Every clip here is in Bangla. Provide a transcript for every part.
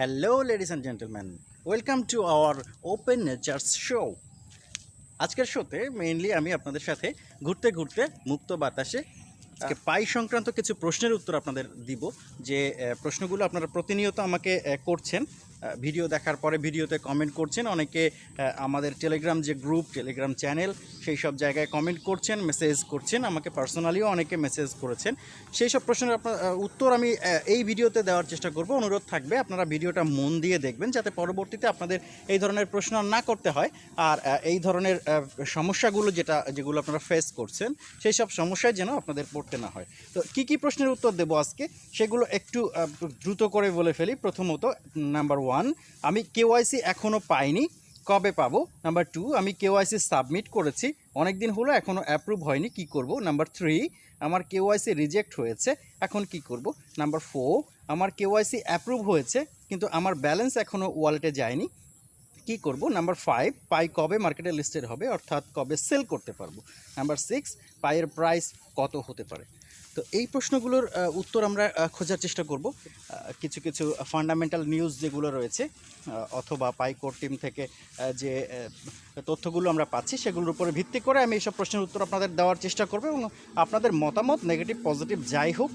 Hello ladies and gentleman welcome to our open nature's show আজকের শোতে মেইনলি আমি আপনাদের সাথে ঘুরতে ঘুরতে মুক্ত বাতাসে আজকে পাই সংক্রান্ত কিছু প্রশ্নের উত্তর আপনাদের দিব যে প্রশ্নগুলো আপনারা প্রতিনিয়ত আমাকে করছেন। ভিডিও দেখার পরে ভিডিওতে কমেন্ট করছেন। অনেকে আমাদের টেলিগ্রাম যে গ্রুপ টেলিগ্রাম চ্যানেল সেই সব জায়গায় কমেন্ট করছেন মেসেজ করছেন। আমাকে পার্সোনালিও অনেকে মেসেজ করেছেন। সেই সব প্রশ্নের আপনার উত্তর আমি এই ভিডিওতে দেওয়ার চেষ্টা করব। অনুরোধ থাকবে, আপনারা ভিডিওটা মন দিয়ে দেখবেন যাতে পরবর্তীতে আপনাদের এই ধরনের প্রশ্ন না করতে হয়। আর এই ধরনের সমস্যাগুলো যেটা, যেগুলো আপনারা ফেস করছেন, সেই সব সমস্যায় যেন আপনাদের পড়তে না হয়। তো কি কি প্রশ্নের উত্তর দেবো আজকে? সেগুলো একটু দ্রুত করে বলে ফেলি। প্রথমত নাম্বার ওয়ান আমি কেওয়াইসি এখনও পাইনি, কবে পাবো? নাম্বার টু আমি কেওয়াইসি সাবমিট করেছি অনেক দিন হলো এখনও অ্যাপ্রুভ হয়নি, কি করব? নাম্বার থ্রি আমার কেওয়াইসি রিজেক্ট হয়েছে, এখন কি করব? নাম্বার ফোর আমার কেওয়াইসি অ্যাপ্রুভ হয়েছে, কিন্তু আমার ব্যালেন্স এখনও ওয়ালেটে যায়নি, কি করব? নাম্বার ফাইভ পাই কবে মার্কেটে লিস্টেড হবে, অর্থাৎ কবে সেল করতে পারব? নাম্বার সিক্স পাইয়ের প্রাইস কত হতে পারে? তো এই প্রশ্নগুলোর উত্তর আমরা খোঁজার চেষ্টা করব। কিছু কিছু ফান্ডামেন্টাল নিউজ যেগুলো রয়েছে অথবা পাইকোর টিম থেকে যে তথ্যগুলো আমরা পাচ্ছি, সেগুলোর উপরে ভিত্তি করে আমি এইসব প্রশ্নের উত্তর আপনাদের দেওয়ার চেষ্টা করব এবং আপনাদের মতামত নেগেটিভ পজিটিভ যাই হোক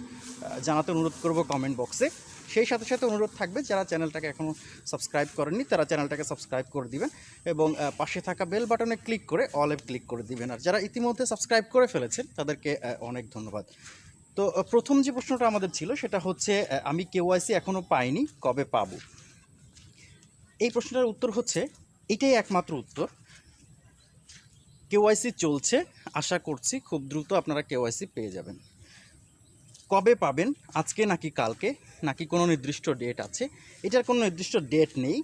জানাতে অনুরোধ করব কমেন্ট বক্সে সেই সাথে সাথে অনুরোধ থাকবে, যারা চ্যানেলটাকে এখনও সাবস্ক্রাইব করেননি, তারা চ্যানেলটাকে সাবস্ক্রাইব করে দিবেন এবং পাশে থাকা বেল বাটনে ক্লিক করে অলে ক্লিক করে দিবেন। আর যারা ইতিমধ্যে সাবস্ক্রাইব করে ফেলেছেন, তাদেরকে অনেক ধন্যবাদ। তো প্রথম যে প্রশ্নটা আমাদের ছিল সেটা হচ্ছে আমি কেওয়াইসি এখনও পাইনি, কবে পাব? এই প্রশ্নটার উত্তর হচ্ছে, এটাই একমাত্র উত্তর। কেওয়াইসি চলছে, আশা করছি খুব দ্রুত আপনারা কেওয়াইসি পেয়ে যাবেন। কবে পাবেন, আজকে নাকি কালকে, নাকি কোনো নির্দিষ্ট ডেট আছে? এটার কোনো নির্দিষ্ট ডেট নেই।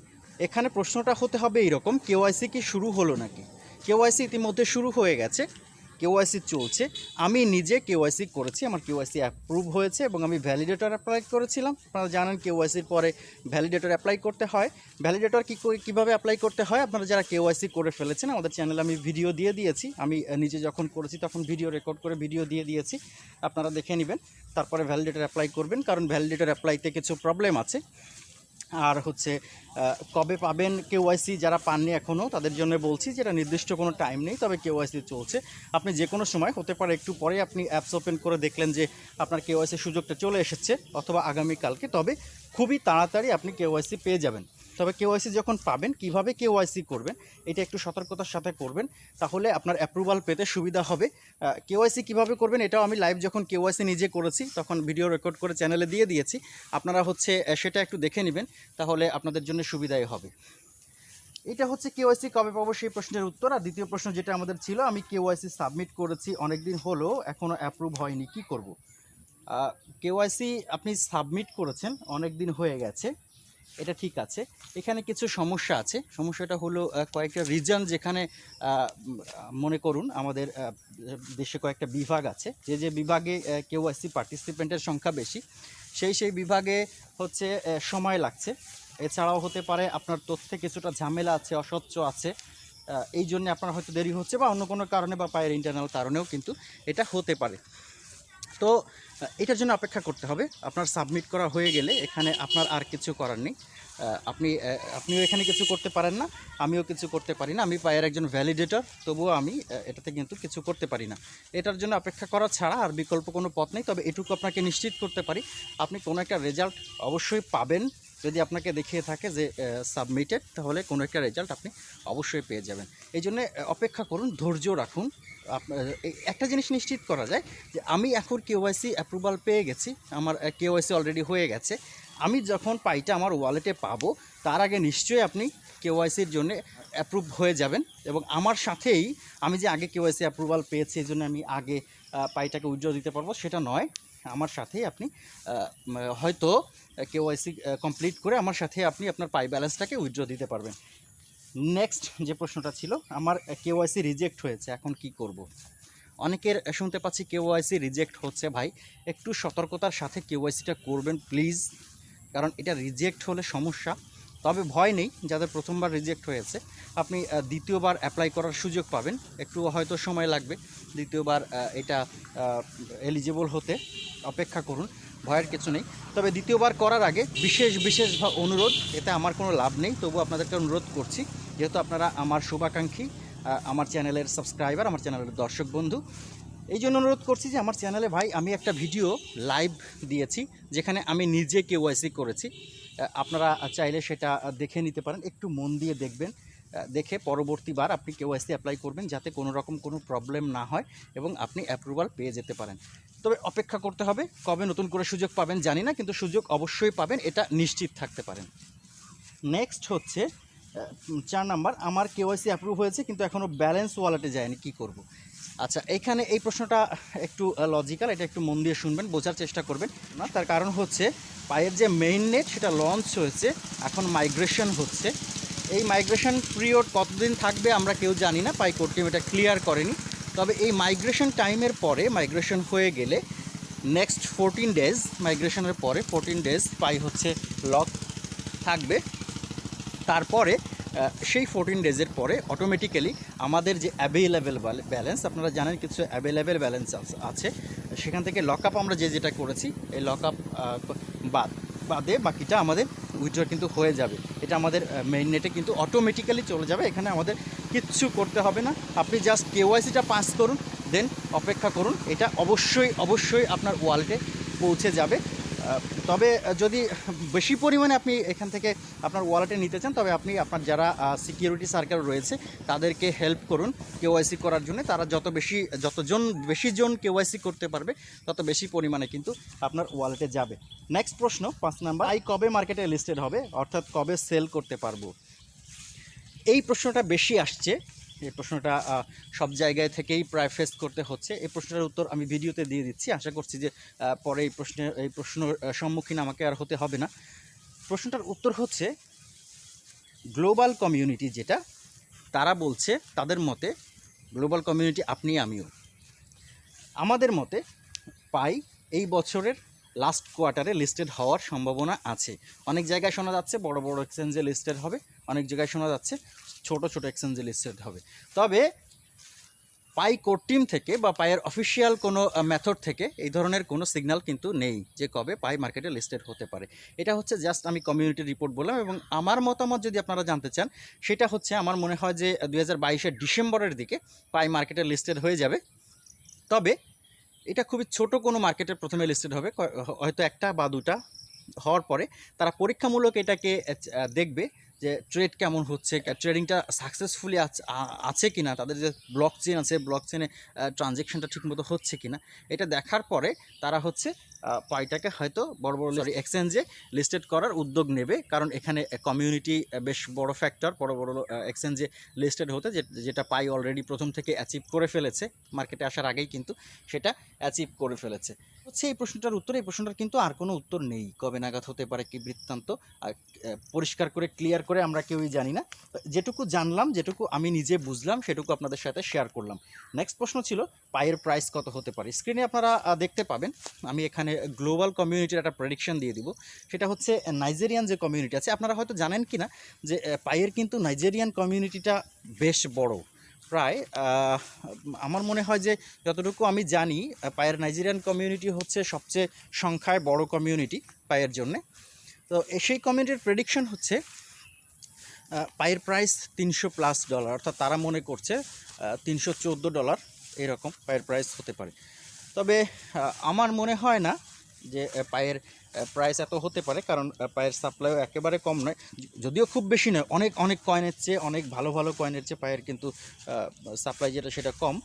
এখানে প্রশ্নটা হতে হবে এইরকম, কেওয়াইসি কি শুরু হলো নাকি? কেওয়াইসি ইতিমধ্যে শুরু হয়ে গেছে। কেওয়াইসি চলছে, আমি নিজে কেওয়াইসি করেছি, আমার কেওয়াইসি অ্যাপ্রুভ হয়েছে এবং আমি ভ্যালিডেটর অ্যাপ্লাই করেছিলাম। আপনারা জানেন কেওয়াইসির পরে ভ্যালিডেটর অ্যাপ্লাই করতে হয়। ভ্যালিডেটর কী কীভাবে অ্যাপ্লাই করতে হয়? আপনারা যারা কেওয়াইসি করে ফেলেছেন, আমাদের চ্যানেলে আমি ভিডিও দিয়ে দিয়েছি। আমি নিজে যখন করেছি তখন ভিডিও রেকর্ড করে ভিডিও দিয়ে দিয়েছি। আপনারা দেখে নেবেন, তারপরে ভ্যালিডেটর অ্যাপ্লাই করবেন, কারণ ভ্যালিডেটর অ্যাপ্লাইতে কিছু প্রবলেম আছে। আর হচ্ছে কবে পাবেন কেওয়াইসি যারা পাননি এখনও তাদের জন্য বলছি যেটা নির্দিষ্ট কোনো টাইম নেই, তবে কেওয়াইসি চলছে। আপনি যে কোনো সময়, হতে পারে একটু পরে আপনি অ্যাপস ওপেন করে দেখলেন যে আপনার কেওয়াইসি সুযোগটা চলে এসেছে, অথবা আগামীকালকে, তবে খুবই তাড়াতাড়ি আপনি কেওয়াইসি পেয়ে যাবেন। তবে কেওয়াইসি যখন পাবেন, কীভাবে কেওয়াইসি করবেন, এটা একটু সতর্কতার সাথে করবেন, তাহলে আপনার অ্যাপ্রুভাল পেতে সুবিধা হবে। কেওয়াইসি কীভাবে করবেন, এটাও আমি লাইভ যখন কেওয়াইসি নিজে করেছি, তখন ভিডিও রেকর্ড করে চ্যানেলে দিয়ে দিয়েছি। আপনারা হচ্ছে সেটা একটু দেখে নেবেন, তাহলে আপনাদের জন্য সুবিধাই হবে। এটা হচ্ছে কেওয়াইসি কবে পাবো সেই প্রশ্নের উত্তর। আর দ্বিতীয় প্রশ্ন যেটা আমাদের ছিল, আমি কেওয়াইসি সাবমিট করেছি অনেক দিন হলো এখনও অ্যাপ্রুভ হয়নি, কি করব? কেওয়াইসি আপনি সাবমিট করেছেন অনেক দিন হয়ে গেছে। এটা ঠিক আছে। এখানে কিছু সমস্যা আছে। সমস্যাটা হলো কয়েকটা রিজন যেখানে মনে করুন আমাদের দেশে কয়েকটা বিভাগ আছে। যে যে বিভাগে কেওয়াইসি পার্টিসিপেন্টের সংখ্যা বেশি, সেই সেই বিভাগে হচ্ছে সময় লাগছে। এছাড়াও হতে পারে আপনার তথ্যে কিছুটা ঝামেলা আছে, অস্বচ্ছ আছে এই জন্য আপনার হয়তো দেরি হচ্ছে বা অন্য কোনো কারণে বা পায়ের ইন্টারনাল কারণেও কিন্তু এটা হতে পারে। তো এটার জন্য অপেক্ষা করতে হবে। আপনার সাবমিট করা হয়ে গেলে এখানে আপনার আর কিছু করার নেই। আপনি আপনিও এখানে কিছু করতে পারেন না, আমিও কিছু করতে পারি না। আমি পায়ের একজন ভ্যালিডেটর তবুও আমি এটাতে কিন্তু কিছু করতে পারি না। এটার জন্য অপেক্ষা করা ছাড়া আর বিকল্প কোনো পথ নেই, তবে এটুকু আপনাকে নিশ্চিত করতে পারি, আপনি কোনো একটা রেজাল্ট অবশ্যই পাবেন। যদি আপনাকে দেখিয়ে থাকে যে সাবমিটেড তাহলে কোনো একটা রেজাল্ট আপনি অবশ্যই পেয়ে যাবেন। এই জন্য অপেক্ষা করুন, ধৈর্য রাখুন। একটা জিনিস নিশ্চিত করা যায় যে আমি এখন কেওয়াইসি অ্যাপ্রুভাল পেয়ে গেছি, আমার কেওয়াইসি অলরেডি হয়ে গেছে। আমি যখন পাইটা আমার ওয়ালেটে পাবো, তার আগে নিশ্চয়ই আপনি কেওয়াইসির জন্য অ্যাপ্রুভ হয়ে যাবেন এবং আমার সাথেই আমি যে আগে কেওয়াইসি অ্যাপ্রুভাল পেয়েছি, এই জন্য আমি আগে পাইটাকে উজ্জ্বল দিতে পারব, সেটা নয়। আমার সাথেই আপনি হয়তো কেওয়াইসি কমপ্লিট করে আমার সাথে আপনি আপনার পাই ব্যালেন্সটাকে উইথড্র দিতে পারবেন। নেক্সট যে প্রশ্নটা ছিল, আমার কেওয়াইসি রিজেক্ট হয়েছে, এখন কি করব। অনেকের শুনতে পাচ্ছি কেওয়াইসি রিজেক্ট হচ্ছে ভাই। একটু সতর্কতার সাথে কেওয়াইসিটা করবেন প্লিজ কারণ এটা রিজেক্ট হলে সমস্যা। তবে ভয় নেই, যাদের প্রথমবার রিজেক্ট হয়েছে, আপনি দ্বিতীয়বার অ্যাপ্লাই করার সুযোগ পাবেন। একটু হয়তো সময় লাগবে দ্বিতীয়বার এটা এলিজিবল হতে। অপেক্ষা করুন, ভয়ের কিছু নেই। তবে দ্বিতীয়বার করার আগে বিশেষ বিশেষ অনুরোধ, এতে আমার কোনো লাভ নেই। তবু আপনাদেরকে অনুরোধ করছি যেহেতু আপনারা আমার শুভাকাঙ্ক্ষী আমার চ্যানেলের সাবস্ক্রাইবার, আমার চ্যানেলের দর্শক বন্ধু, এই জন্য অনুরোধ করছি যে আমার চ্যানেলে ভাই আমি একটা ভিডিও লাইভ দিয়েছি, যেখানে আমি নিজে কেওয়াইসি করেছি। আপনারা চাইলে সেটা দেখে নিতে পারেন, একটু মন দিয়ে দেখবেন দেখে পরবর্তীবার আপনি কেওয়াইসি অ্যাপ্লাই করবেন, যাতে কোনো রকম কোনো প্রবলেম না হয় এবং আপনি অ্যাপ্রুভাল পেয়ে যেতে পারেন। তবে অপেক্ষা করতে হবে, কবে নতুন করে সুযোগ পাবেন জানি না, কিন্তু সুযোগ অবশ্যই পাবেন, এটা নিশ্চিত থাকতে পারেন। নেক্সট হচ্ছে চার নাম্বার, আমার কেওয়াইসি অ্যাপ্রুভ হয়েছে, কিন্তু এখনও ব্যালেন্স ওয়ালেটে যায়নি, কি করব। আচ্ছা এখানে এই প্রশ্নটা একটু লজিক্যাল এটা একটু মন দিয়ে শুনবেন, বোঝার চেষ্টা করবেন। না, তার কারণ হচ্ছে, পায়ের যে মেইন নেট সেটা লঞ্চ হয়েছে, এখন মাইগ্রেশন হচ্ছে। এই মাইগ্রেশন পিরিয়ড কতদিন থাকবে আমরা কেউ জানি না, পাই কোর্ট টিম এটা ক্লিয়ার করেনি। তবে এই মাইগ্রেশন টাইমের পরে মাইগ্রেশন হয়ে গেলে নেক্সট ফোরটিন ডেজ মাইগ্রেশনের পরে ফোরটিন ডেজ পাই হচ্ছে লক থাকবে। তারপরে সেই ফোরটিন ডেজের পরে অটোমেটিক্যালি আমাদের যে অ্যাভেলেবেল ব্যালেন্স আপনারা জানেন কিছু অ্যাভেলেবেল ব্যালেন্স আছে। সেখান থেকে লক আপ আমরা যে যেটা করেছি, এই লক আপ বাদ, বাদে বাকিটা আমাদের উইথড্র কিন্তু হয়ে যাবে। এটা আমাদের মেইন নেটে কিন্তু অটোমেটিক্যালি চলে যাবে। এখানে আমাদের কিচ্ছু করতে হবে না। আপনি জাস্ট কেওয়াইসিটা পাস করুন দেন অপেক্ষা করুন। এটা অবশ্যই অবশ্যই আপনার ওয়ালেটে পৌঁছে যাবে। তবে যদি বেশি পরিমাণে আপনি এখান থেকে আপনার ওয়ালেটে নিতে চান, তবে আপনি আপনার যারা সিকিউরিটি সার্কেল রয়েছে, তাদেরকে হেল্প করুন কেওয়াইসি করার জন্য। তারা যত বেশি, যতজন বেশি জন কেওয়াইসি করতে পারবে, তত বেশি পরিমাণে কিন্তু আপনার ওয়ালেটে যাবে। নেক্সট প্রশ্ন, পাঁচ নাম্বার আই কবে মার্কেটে লিস্টেড হবে? অর্থাৎ কবে সেল করতে পারব? এই প্রশ্নটা বেশি আসছে এই প্রশ্নটা সব জায়গায় থেকেই প্রায় ফেস করতে হচ্ছে। এই প্রশ্নটার উত্তর আমি ভিডিওতে দিয়ে দিচ্ছি। আশা করছি যে পরে এই প্রশ্নের এই প্রশ্নের সম্মুখীন আমাকে আর হতে হবে না। প্রশ্নটার উত্তর হচ্ছে, গ্লোবাল কমিউনিটি যেটা, তারা বলছে তাদের মতে, গ্লোবাল কমিউনিটি আপনি, আমিও। আমাদের মতে, পাই এই বছরের লাস্ট কোয়ার্টারে লিস্টেড হওয়ার সম্ভাবনা আছে। অনেক জায়গায় শোনা যাচ্ছে, বড় বড় এক্সচেঞ্জে লিস্টেড হবে। অনেক জায়গায় শোনা যাচ্ছে ছোট ছোট এক্সচেঞ্জে লিস্টেড হবে। তবে পাই কোর টিম থেকে বা পায়ের অফিসিয়াল কোনো মেথড থেকে এই ধরনের কোনো সিগন্যাল কিন্তু নেই যে কবে পাই মার্কেটে লিস্টেড হতে পারে। এটা হচ্ছে জাস্ট আমি কমিউনিটি রিপোর্ট বললাম এবং আমার মতামত যদি আপনারা জানতে চান, সেটা হচ্ছে আমার মনে হয় যে দু হাজার ডিসেম্বরের দিকে পাই মার্কেটে লিস্টেড হয়ে যাবে। তবে এটা খুবই ছোট কোনো মার্কেটে প্রথমে লিস্টেড হবে হয়তো একটা বা দুটা হওয়ার পরে তারা পরীক্ষামূলক এটাকে দেখবে। যে ট্রেড কেমন হচ্ছে ট্রেডিংটা সাকসেসফুলি আছে কি না তাদের যে ব্লক চেন আছে ব্লক চেনে ট্রানজেকশনটা ঠিকমতো হচ্ছে কি না এটা দেখার পরে তারা হচ্ছে পাইটাকে হয়তো বড় বড় সরি এক্সচেঞ্জে লিস্টেড করার উদ্যোগ নেবে। কারণ এখানে কমিউনিটি বেশ বড় ফ্যাক্টর বড় বড় এক্সচেঞ্জে লিস্টেড হতে যেটা পাই অলরেডি প্রথম থেকে অ্যাচিভ করে ফেলেছে। মার্কেটে আসার আগেই কিন্তু সেটা অ্যাচিভ করে ফেলেছে। হচ্ছে এই প্রশ্নটার উত্তর এই প্রশ্নটার কিন্তু আর কোনো উত্তর নেই। কবে নাগাদ হতে পারে কি বৃত্তান্ত? পরিষ্কার করে ক্লিয়ার করে আমরা কেউই জানি না। যেটুকু জানলাম যেটুকু আমি নিজে বুঝলাম সেটুকু আপনাদের সাথে শেয়ার করলাম। নেক্সট প্রশ্ন ছিল পায়ের প্রাইস কত হতে পারে? স্ক্রিনে আপনারা দেখতে পাবেন। আমি এখানে গ্লোবাল কমিউনিটির একটা প্রেডিকশন দিয়ে দিব। সেটা হচ্ছে নাইজেরিয়ান যে কমিউনিটি আছে, আপনারা হয়তো জানেন কি না যে পায়ের কিন্তু নাইজেরিয়ান কমিউনিটিটা বেশ বড়। প্রায় আমার মনে হয় যে যতটুকু আমি জানি পায়ের নাইজেরিয়ান কমিউনিটি হচ্ছে সবচেয়ে সংখ্যায় বড় কমিউনিটি পায়ের জন্যে। তো সেই কমিউনিটির প্রেডিকশন হচ্ছে পায়ের প্রাইস তিনশো প্লাস ডলার অর্থাৎ তারা মনে করছে তিনশো চোদ্দ ডলার এরকম পায়ের প্রাইস হতে পারে। তবে আমার মনে হয় না যে পায়ের প্রাইস এত হতে পারে, কারণ পায়ের সাপ্লাইও একেবারে কম নয়। যদিও খুব বেশি নয়, অনেক অনেক কয়েনের চেয়ে, অনেক ভালো ভালো কয়েনের চেয়ে পায়ের কিন্তু সাপ্লাই যেটা, সেটা কম।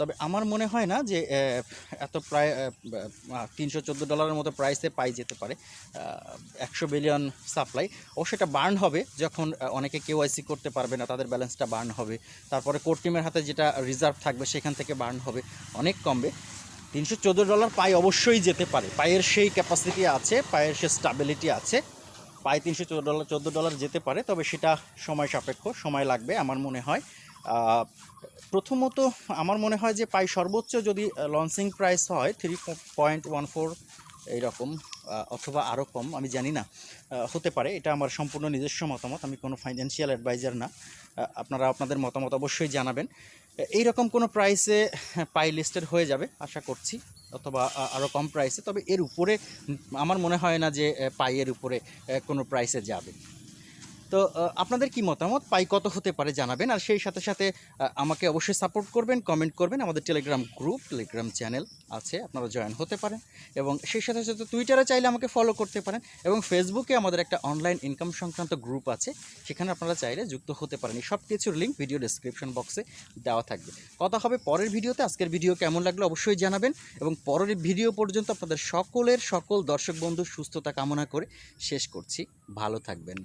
তবে আমার মনে হয় না যে এত প্রায় তিনশো চোদ্দ ডলারের মতো প্রাইসে পাই যেতে পারে একশো বিলিয়ন সাপ্লাই ও সেটা বার্ন হবে যখন অনেকে কেওয়াইসি করতে পারবে না, তাদের ব্যালেন্সটা বার্ন হবে। তারপরে কোর্ট টিমের হাতে যেটা রিজার্ভ থাকবে, সেখান থেকে বার্ন হবে, অনেক কমবে। তিনশো চোদ্দ ডলার পাই অবশ্যই যেতে পারে। পায়ের সেই ক্যাপাসিটি আছে, পায়ের সে স্টাবিলিটি আছে। পায়ে তিনশো চোদ্দ ডলার চোদ্দ ডলার যেতে পারে, তবে সেটা সময় সাপেক্ষ, সময় লাগবে আমার মনে হয়। প্রথমত আমার মনে হয় যে পাই সর্বোচ্চ যদি লঞ্চিং প্রাইস হয় থ্রি পয়েন্ট ওয়ান ফোর এইরকম অথবা আরও কম, আমি জানি না হতে পারে। এটা আমার সম্পূর্ণ নিজস্ব মতামত, আমি কোনো ফাইন্যান্সিয়াল অ্যাডভাইজার না। আপনারা, আপনাদের মতামত অবশ্যই জানাবেন। এইরকম কোনো প্রাইসে পাই লিস্টেড হয়ে যাবে, আশা করছি, অথবা আরও কম প্রাইসে তবে এর উপরে, আমার মনে হয় না যে পাইয়ের উপরে কোনো প্রাইসে যাবে। তো আপনাদের কি মতামত? পাই কত হতে পারে জানাবেন। আর সেই সাথে সাথে আমাকে অবশ্যই সাপোর্ট করবেন, কমেন্ট করবেন। আমাদের টেলিগ্রাম গ্রুপ, টেলিগ্রাম চ্যানেল আছে, আপনারা জয়েন হতে পারেন। এবং সেই সাথে সাথে টুইটারে চাইলে আমাকে ফলো করতে পারেন। এবং ফেসবুকে আমাদের একটা অনলাইন ইনকাম সংক্রান্ত গ্রুপ আছে। সেখানে আপনারা চাইলে যুক্ত হতে পারেন। এই সব কিছুর লিঙ্ক ভিডিও ডেসক্রিপশন বক্সে দেওয়া থাকবে। কথা হবে পরের ভিডিওতে। আজকের ভিডিও কেমন লাগল অবশ্যই জানাবেন। এবং পরের ভিডিও পর্যন্ত আপনাদের সকলের, সকল দর্শক বন্ধু সুস্থতা কামনা করে শেষ করছি। ভালো থাকবেন।